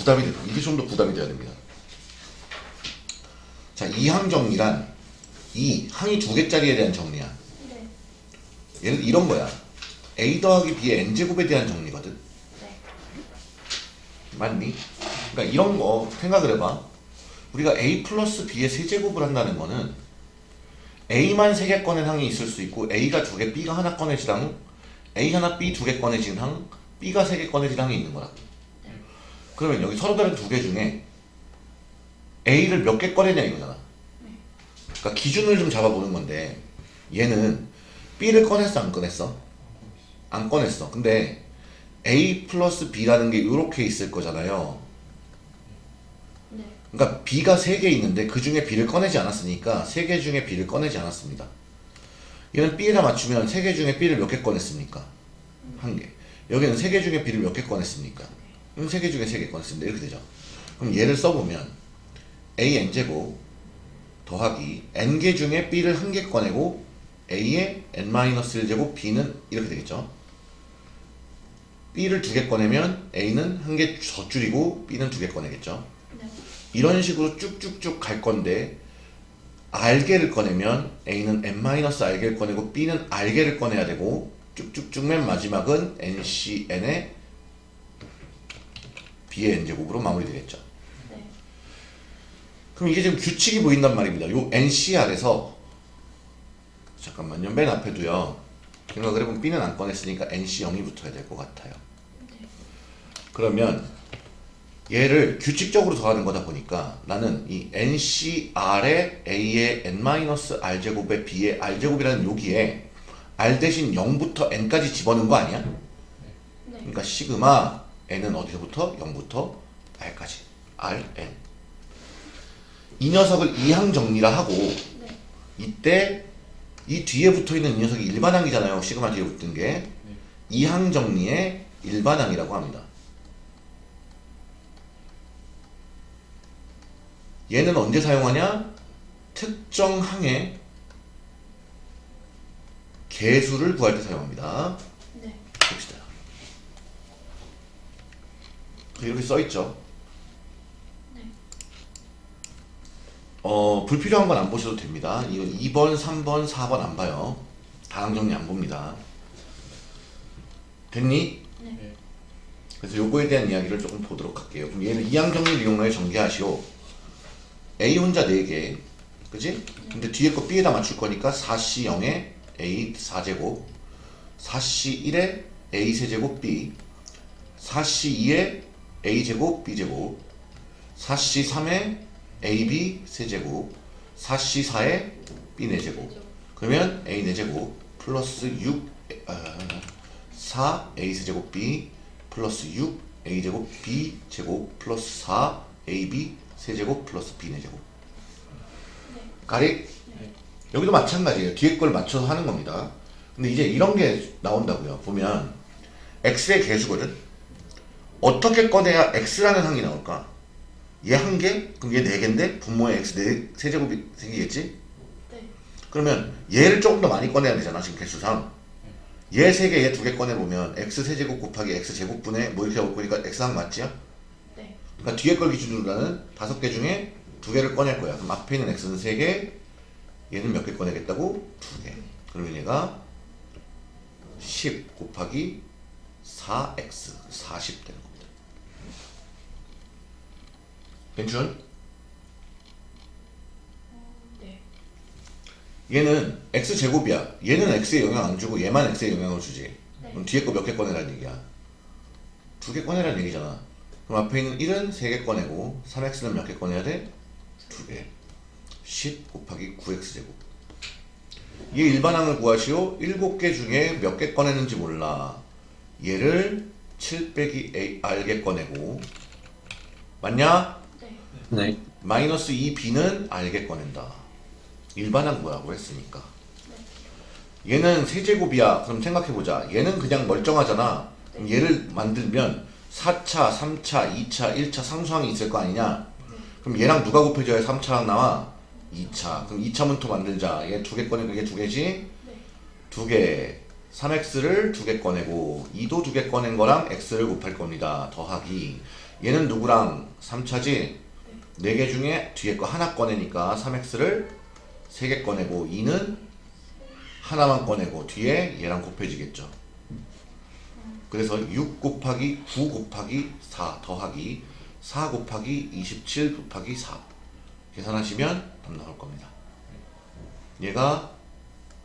부담이 돼. 이게 좀 더 부담이 돼야 됩니다. 자, 이항 정리란 이 항이 두 개짜리에 대한 정리야. 네. 예를 들어 이런 거야. a 더하기 b의 n제곱에 대한 정리거든. 네. 맞니? 그러니까 이런 거 생각을 해봐. 우리가 a 플러스 b의 세제곱을 한다는 거는 a만 세 개 꺼낸 항이 있을 수 있고 a가 두 개, b가 하나 꺼내진 항, a 하나, b 두 개 꺼내진 항, b가 세 개 꺼내진 항이 있는 거라고. 그러면 여기 서로 다른 두 개 중에 a를 몇 개 꺼내냐 이거잖아. 그러니까 기준을 좀 잡아보는 건데 얘는 b를 꺼냈어 안 꺼냈어? 안 꺼냈어. 근데 a 플러스 b라는 게 이렇게 있을 거잖아요. 네. 그러니까 b가 3개 있는데 그 중에 b를 꺼내지 않았으니까 3개 중에 b를 꺼내지 않았습니다. 얘는 b에다 맞추면 3개 중에 b를 몇 개 꺼냈습니까? 한 개. 여기는 3개 중에 b를 몇 개 꺼냈습니까? 그럼 3개 중에 3개 꺼냈습니다. 이렇게 되죠. 그럼 얘를 써보면 a n제곱 더하기 n개 중에 b를 한 개 꺼내고 a의 n-1제곱 b는 이렇게 되겠죠. b를 두 개 꺼내면 a는 한 개 더 줄이고 b는 두 개 꺼내겠죠. 네. 이런 식으로 쭉쭉쭉 갈 건데 r개를 꺼내면 a는 n-r개를 꺼내고 b는 r개를 꺼내야 되고 쭉쭉쭉 맨 마지막은 ncn의 b의 n제곱으로 마무리되겠죠. 네. 그럼 이게 지금 규칙이 보인단 말입니다. 요 NCR에서 잠깐만요. 맨 앞에도요. 생각을 해보면 B는 안 꺼냈으니까 NC0이 붙어야 될 것 같아요. 네. 그러면 얘를 규칙적으로 더하는 거다 보니까 나는 이 NCR의 A의 N-R제곱의 B의 R제곱이라는 여기에 R 대신 0부터 N까지 집어넣은 거 아니야? 네. 그러니까 시그마 N은 어디서부터? 0부터 R까지 R, N 이 녀석을 이항 정리라 하고 네. 이때 이 뒤에 붙어있는 이 녀석이 일반항이잖아요 시그마 뒤에 붙은 게 이항 정리의 일반항이라고 합니다 얘는 언제 사용하냐? 특정 항의 개수를 구할 때 사용합니다 네. 이렇게 써있죠. 네. 어, 불필요한 건 안 보셔도 됩니다. 이거 2번, 3번, 4번 안 봐요. 다항 정리 안 봅니다. 됐니? 네. 그래서 요거에 대한 이야기를 조금 보도록 할게요. 그럼 얘는 이항 정리를 이용하여 전개하시오. A 혼자 4개. 그지? 근데 뒤에 거 B에다 맞출 거니까 4C 0에 A 4제곱 4C 1에 A 세제곱 B 4C 2에 A 제곱 B 제곱 4C 3에 AB 세제곱 4C 4에 B 4제곱 그러면 A 4제곱 플러스 6 아, 4 A 세제곱 B 플러스 6 A 제곱 B 제곱 플러스 4 AB 세제곱 플러스 B 4제곱 가리? 여기도 마찬가지예요. 뒤에 걸 맞춰서 하는 겁니다. 근데 이제 이런 게 나온다고요. 보면 x의 개수거든. 어떻게 꺼내야 x라는 항이 나올까? 얘 한 개? 그럼 얘 네 개인데 분모에 x 네 세제곱이 생기겠지? 네. 그러면 얘를 조금 더 많이 꺼내야 되잖아 지금 개수상. 얘 세 개, 얘 두 개 꺼내보면 x 세제곱 곱하기 x 제곱분의 뭐 이렇게 하고 보니까 x항 맞지요? 네. 그러니까 뒤에 걸 기준으로 나는 다섯 개 중에 두 개를 꺼낼 거야. 그럼 앞에 있는 x는 세 개, 얘는 몇 개 꺼내겠다고? 두 개. 그러면 얘가 10 곱하기 4x, 40 되는 겁니다. 괜춘? 네. 얘는 x 제곱이야. 얘는 x에 영향 안 주고 얘만 x에 영향을 주지. 네. 그럼 뒤에 거 몇 개 꺼내라는 얘기야. 두 개 꺼내라는 얘기잖아. 그럼 앞에 있는 1은 3개 꺼내고 3x는 몇 개 꺼내야 돼? 두 개. 10 곱하기 9x 제곱. 이 일반항을 구하시오. 7개 중에 몇 개 꺼내는지 몰라. 얘를 7 빼기 R개 꺼내고 맞냐? 네. 네. 마이너스 2b는 알게 꺼낸다. 일반항 구하고 했으니까. 얘는 세제곱이야. 그럼 생각해보자. 얘는 그냥 멀쩡하잖아. 그럼 얘를 만들면 4차, 3차, 2차, 1차 상수항이 있을 거 아니냐? 그럼 얘랑 누가 곱해줘야 3차랑 나와? 2차. 그럼 2차 문토 만들자. 얘 두 개 꺼내고 얘 두 개지? 네. 두 개. 3x를 두 개 꺼내고 2도 두 개 꺼낸 거랑 x를 곱할 겁니다. 더하기 얘는 누구랑 3차지? 4개 중에 뒤에 거 하나 꺼내니까 3x를 3개 꺼내고 2는 하나만 꺼내고 뒤에 얘랑 곱해지겠죠. 그래서 6 곱하기 9 곱하기 4 더하기 4 곱하기 27 곱하기 4 계산하시면 답 나올 겁니다. 얘가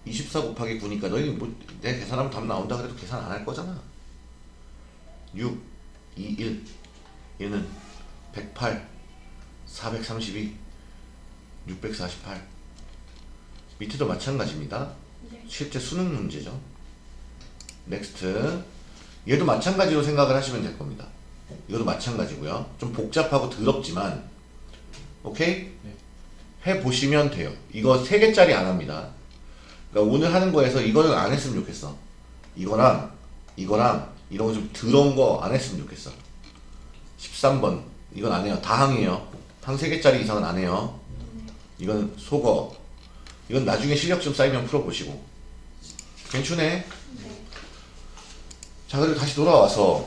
24 곱하기 9니까 너희 뭐 내 계산하면 답 나온다 그래도 계산 안 할 거잖아. 6, 2, 1 얘는 108 432 648 밑에도 마찬가지입니다. 네. 실제 수능 문제죠. next 얘도 마찬가지로 생각을 하시면 될 겁니다. 이것도 마찬가지고요. 좀 복잡하고 더럽지만 오케이? 해 보시면 돼요. 이거 세 개짜리 안 합니다. 그러니까 오늘 하는 거에서 이거는 안 했으면 좋겠어. 이거랑 이거랑 이런 거 좀 더러운 거 안 했으면 좋겠어. 13번 이건 안 해요. 다 항이에요. 항세 개짜리 이상은 안 해요. 이건 속어. 이건 나중에 실력 좀 쌓이면 풀어보시고. 괜찮네. 자, 그리고 다시 돌아와서.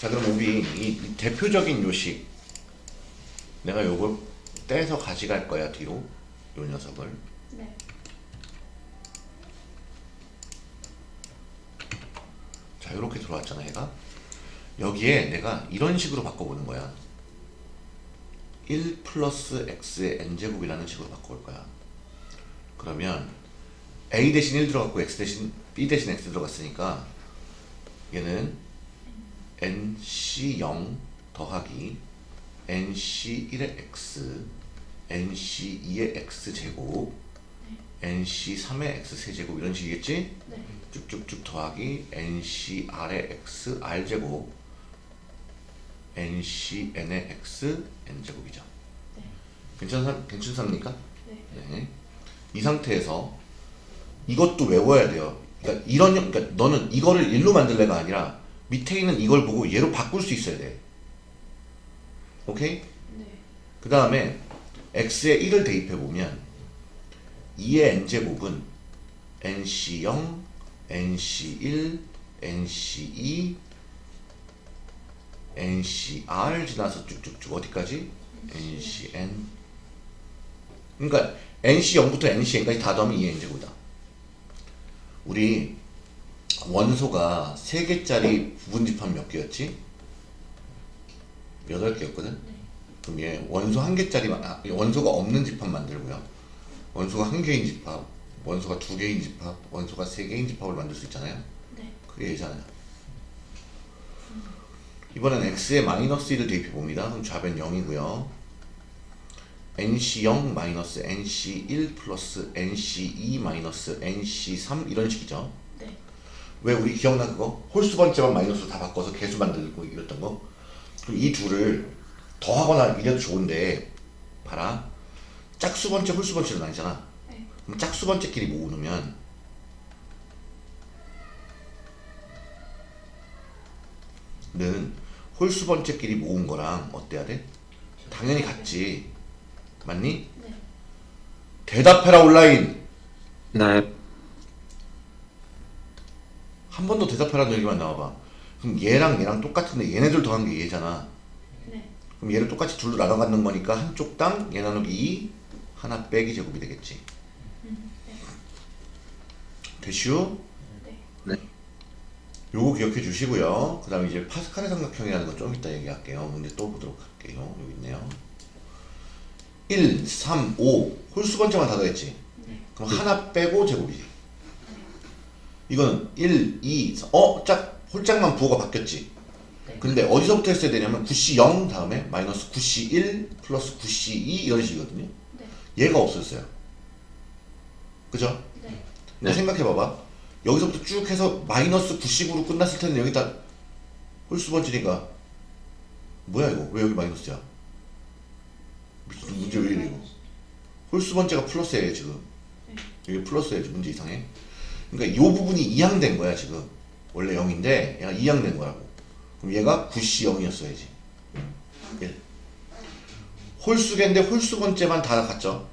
자, 그럼 우리 이, 이 대표적인 요식. 내가 요걸 떼서 가져갈 거야, 뒤로. 요 녀석을. 네. 자, 요렇게 들어왔잖아, 얘가. 여기에 내가 이런 식으로 바꿔보는 거야. 1 플러스 x의 n제곱이라는 식으로 바꿔볼 거야. 그러면 a 대신 1 들어갔고 x 대신 b 대신 x 들어갔으니까 얘는 nc0 더하기 nc1의 x nc2의 x 제곱 nc3의 x 세제곱 이런 식이겠지? 네. 쭉쭉쭉 더하기 NCR의 X R제곱 NCN의 X N제곱이죠. 네. 괜찮, 괜찮습니까? 네. 네. 이 상태에서 이것도 외워야 돼요. 그러니까 이런, 형- 그러니까 너는 이거를 일로 만들래가 아니라 밑에 있는 이걸 보고 얘로 바꿀 수 있어야 돼. 오케이? 네. 그 다음에 x에 1을 대입해 보면 2의 n제곱은 nc0, nc1, nc2, ncr 지나서 쭉쭉쭉 어디까지? ncn 그러니까 nc0부터 ncn까지 다 더하면 2의 n제곱이다 우리 원소가 3개짜리 부분집합 몇 개였지? 8개였거든? 그럼 얘 원소 한 개짜리 만- 아, 원소가 없는 집합 만들고요. 원소가 한 개인 집합, 원소가 두 개인 집합, 원소가 세 개인 집합을 만들 수 있잖아요. 네. 그게 얘잖아요. 이번엔 x에 마이너스 1을 대입해 봅니다. 그럼 좌변 0이고요. nc0 마이너스 nc1 플러스 nc2 마이너스 nc3 이런 식이죠. 네. 왜 우리 기억나 그거? 홀수 번째만 마이너스로 다 바꿔서 개수 만들고 이랬던 거? 그럼 이 둘을 더하거나 이래도 좋은데 봐라 짝수 번째 홀수 번째로 나뉘잖아 네. 그럼 짝수 번째끼리 모으면 는 홀수 번째끼리 모은 거랑 어때야 돼? 당연히 같지 맞니? 네. 대답해라 온라인 네. 한 번 더 대답하라는 얘기만 나와봐 그럼 얘랑 얘랑 똑같은데 얘네들 더한 게 얘잖아 네. 그럼 얘를 똑같이 둘로 나눠 갖는 거니까 한쪽당 얘 나누기 2 하나 빼기 제곱이 되겠지 음. 네. 네. 요거 기억해 주시고요 그 다음에 이제 파스칼의 삼각형이라는 거 좀 이따 얘기할게요 문제 또 보도록 할게요 여기 있네요 1, 3, 5 홀수 번째만 다 더했지 네. 그럼 하나 빼고 제곱이지 이거는 1, 2, 3, 어? 짝 홀짝만 부호가 바뀌었지 네. 근데 어디서부터 했어야 되냐면 9C 0 다음에 마이너스 9C 1 플러스 9C 2 이런 식이거든요 네. 얘가 없었어요 그죠? 네. 근데 생각해봐봐 여기서부터 쭉 해서 마이너스 90으로 끝났을 텐데 여기다 홀수 번째니까 뭐야 이거? 왜 여기 마이너스야? 무슨 문제 왜 이래 이거? 홀수 번째가 플러스예요 지금. 네. 여기 플러스예요 문제 이상해? 그러니까 이 부분이 이항된 거야 지금. 원래 0인데 얘가 이항된 거라고. 그럼 얘가 9C 0이었어야지. 1 홀수계인데 홀수 번째만 다 같죠?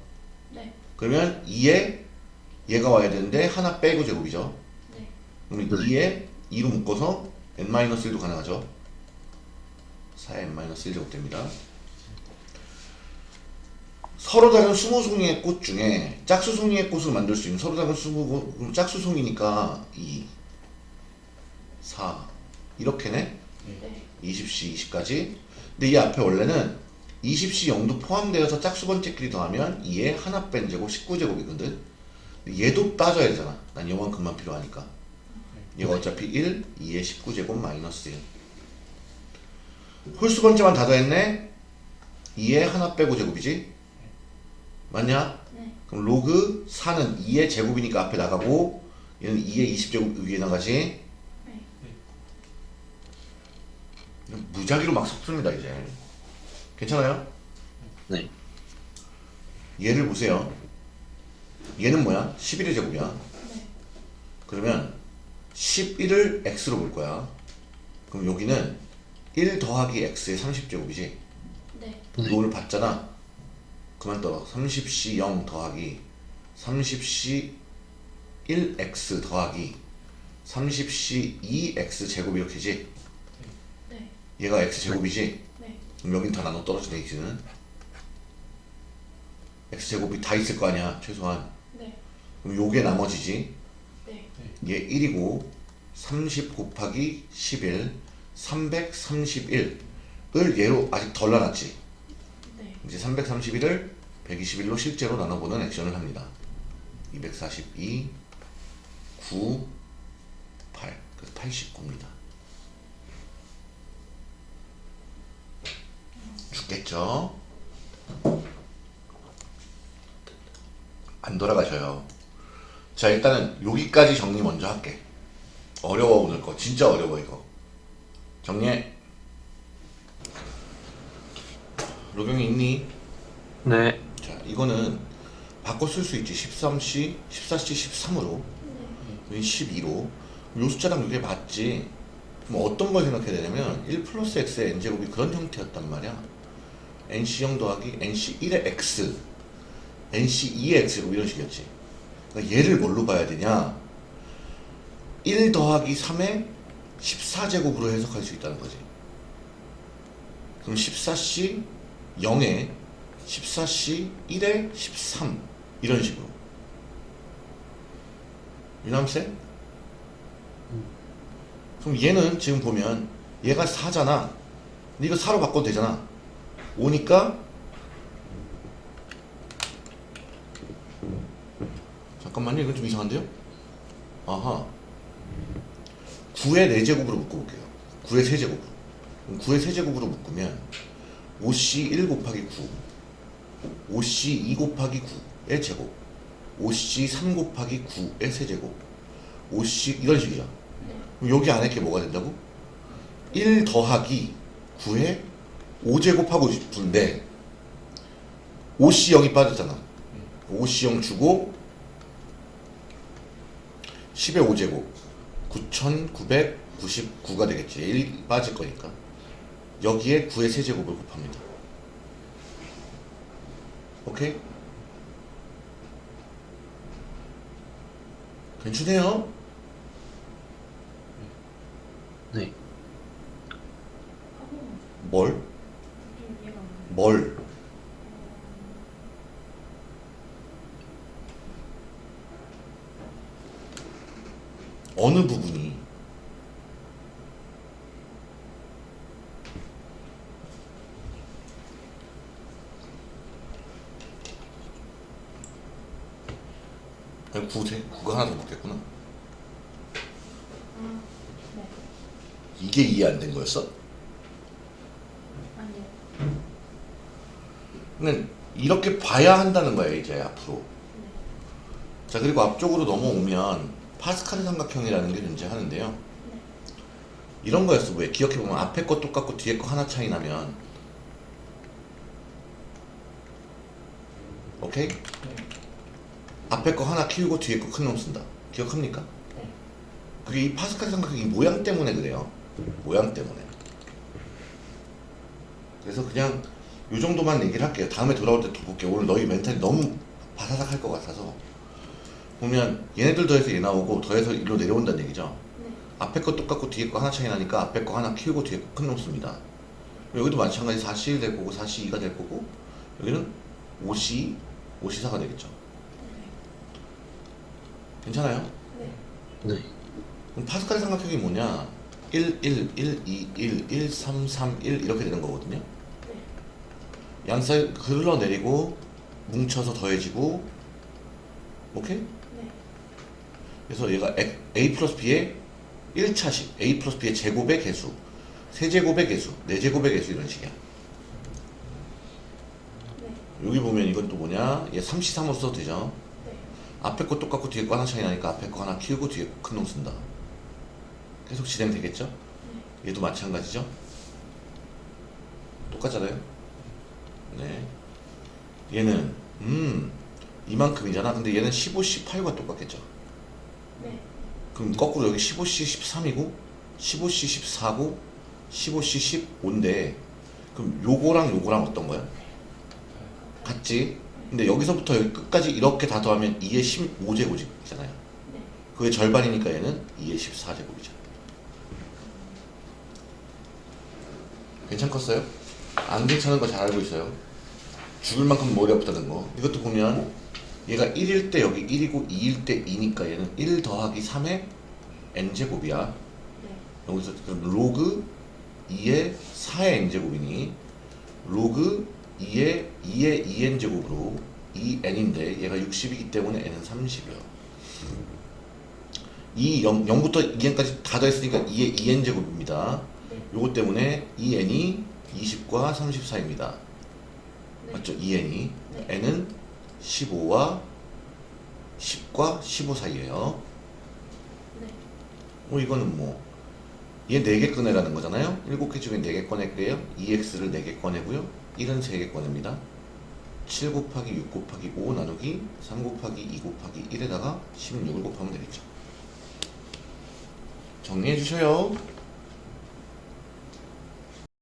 네. 그러면 2에 얘가 와야 되는데 하나 빼고 제곱이죠? 네. 그럼 2에 2로 묶어서 n-1도 가능하죠 4n-1 제곱됩니다. 서로 다른 스무 송이의 꽃 중에 짝수 송이의 꽃을 만들 수 있는 서로 다른 스무 고- 그럼 짝수 송이니까 2, 4 이렇게네. 네. 20시 20까지. 근데 이 앞에 원래는 20시 0도 포함되어서 짝수 번째끼리 더하면 2에 하나 뺀 제곱 19제곱이거든. 얘도 따져야 되잖아. 난 요만큼만 필요하니까. 얘가 어차피 1, 2에 19제곱 마이너스 1. 홀수 번째만 다 더했네. 2에 하나 빼고 제곱이지. 맞냐? 네. 그럼 로그 4는 2의 제곱이니까 앞에 나가고 얘는 2의 20제곱 위에 나가지. 네. 무작위로 막 섞습니다 이제. 괜찮아요? 네. 얘를 보세요. 얘는 뭐야? 11의 제곱이야. 네. 그러면 11을 x로 볼 거야. 그럼 여기는 1 더하기 x의 30제곱이지. 네. 이거를 봤잖아. 그만 떨어. 30c 0 더하기 30c 1x 더하기 30c 2x 제곱 이렇게지. 네. 얘가 x 제곱이지. 네. 그럼 여긴 다 나눠 떨어지네 x는. x 제곱이 다 있을 거 아니야 최소한. 네. 그럼 요게 나머지지. 네. 얘 1이고 30 곱하기 11 331을 얘로 아직 덜 나눴지 네. 이제 331을 121로 실제로 나눠보는 액션을 합니다 242 9 8 그래서 89입니다 죽겠죠? 안 돌아가셔요 자 일단은 여기까지 정리 먼저 할게. 어려워 오늘 거. 진짜 어려워 이거. 정리해. 로경이 있니? 네. 자 이거는 바꿔 쓸 수 있지. 13C 14C 13으로. 네. 12로. 요 숫자랑 이게 맞지? 그럼 어떤 걸 생각해야 되냐면 1 플러스 x의 n제곱이 그런 형태였단 말이야. nc0 더하기 nc1의 x nc2의 x로 이런 식이었지 그러니까 얘를 뭘로 봐야 되냐? 1 더하기 3의 14제곱으로 해석할 수 있다는 거지. 그럼 14c 0에 14c 1에 13 이런 식으로. 유남생? 그럼 얘는 지금 보면 얘가 4잖아. 근데 이거 4로 바꿔도 되잖아. 5니까 잠깐만요 이건 좀 이상한데요? 아하 9의 4제곱으로 묶어볼게요 9의 세제곱으로 그럼 9의 세제곱으로 묶으면 5c 1 곱하기 9 5c 2 곱하기 9의 제곱 5c 3 곱하기 9의 세제곱 5c 이런 식이죠 네. 그럼 여기 안에 게 뭐가 된다고? 1 더하기 9에 5제곱하고 9인데 5c 0이 빠졌잖아 5c 0 주고 10의 5제곱 9999가 되겠지 1 빠질 거니까 여기에 9의 세제곱을 곱합니다 오케이? 괜찮네요 네. 뭘? 뭘? 어느 부분이? 구세, 구가 하나 더 먹겠구나. 아, 네. 이게 이해 안 된 거였어? 아니요. 근데 이렇게 봐야 한다는 거야, 이제 앞으로. 네. 자 그리고 앞쪽으로 넘어오면 파스칼 삼각형이라는 게 존재하는데요 네. 이런 거였어 왜 기억해보면 앞에 거 똑같고 뒤에 거 하나 차이 나면 오케이? 앞에 거 하나 키우고 뒤에 거 큰 놈 쓴다 기억합니까? 네. 그게 이 파스칼 삼각형이 모양 때문에 그래요 모양 때문에 그래서 그냥 요 정도만 얘기를 할게요 다음에 돌아올 때 더 볼게요 오늘 너희 멘탈이 너무 바사삭 할 것 같아서 보면 얘네들 더해서 얘 나오고 더해서 일로 내려온다는 얘기죠 네. 앞에 거 똑같고 뒤에 거 하나 차이 나니까 앞에 거 하나 키우고 뒤에 거 큰 놈 씁니다 여기도 마찬가지 4C1 될 거고 4C2가 될 거고 여기는 5C 5C4가 되겠죠 네. 괜찮아요? 네. 네. 그럼 파스칼 삼각형이 뭐냐 1, 1, 1, 2, 1, 1, 3, 3, 1 이렇게 되는 거거든요 네. 양사이 흘러내리고 뭉쳐서 더해지고 오케이? 네. 그래서 얘가 A- 플러스 B의 1차식 A 플러스 B의 제곱의 개수 세제곱의 개수 네제곱의 개수 이런 식이야 네. 여기 보면 이건 또 뭐냐 얘 3C3으로 써도 되죠 네. 앞에 거 똑같고 뒤에 거 하나 차이 나니까 앞에 거 하나 키우고 뒤에 거큰놈 쓴다 계속 진행되겠죠? 얘도 마찬가지죠? 똑같잖아요? 네 얘는 음 이만큼이잖아 근데 얘는 15C 8과 똑같겠죠? 네. 그럼 거꾸로 여기 15C 13이고 15C 14고 15C 15인데 그럼 요거랑 요거랑 어떤 거야? 같지? 근데 여기서부터 여기 끝까지 이렇게 다 더하면 2의 15제곱이잖아요 네. 그게 절반이니까 얘는 2의 14제곱이죠 괜찮겠어요? 안 괜찮은 거 잘 알고 있어요 죽을 만큼 머리 아프다는 거 이것도 보면 얘가 1일 때 여기 1이고 2일 때 2니까 얘는 1 더하기 3의 n제곱이야 네. 여기서 그럼 로그 2의 4의 n제곱이니 로그 2의 2의 2n제곱으로 2n인데 얘가 60이기 때문에 n은 30이야 이 0, 0부터 2n까지 다 더했으니까 2의 2n제곱입니다 네. 요것 때문에 2n이 20과 34입니다 네. 맞죠? 2n이 네. n은 15와 10과 15 사이에요. 네. 뭐 이거는 뭐 얘 4개 꺼내라는 거잖아요. 7개 중에 4개 꺼낼게요. 2x를 4개 꺼내고요. 1은 3개 꺼냅니다. 7 곱하기 6 곱하기 5 나누기 3 곱하기 2 곱하기 1에다가 16을 곱하면 되겠죠. 정리해 주셔요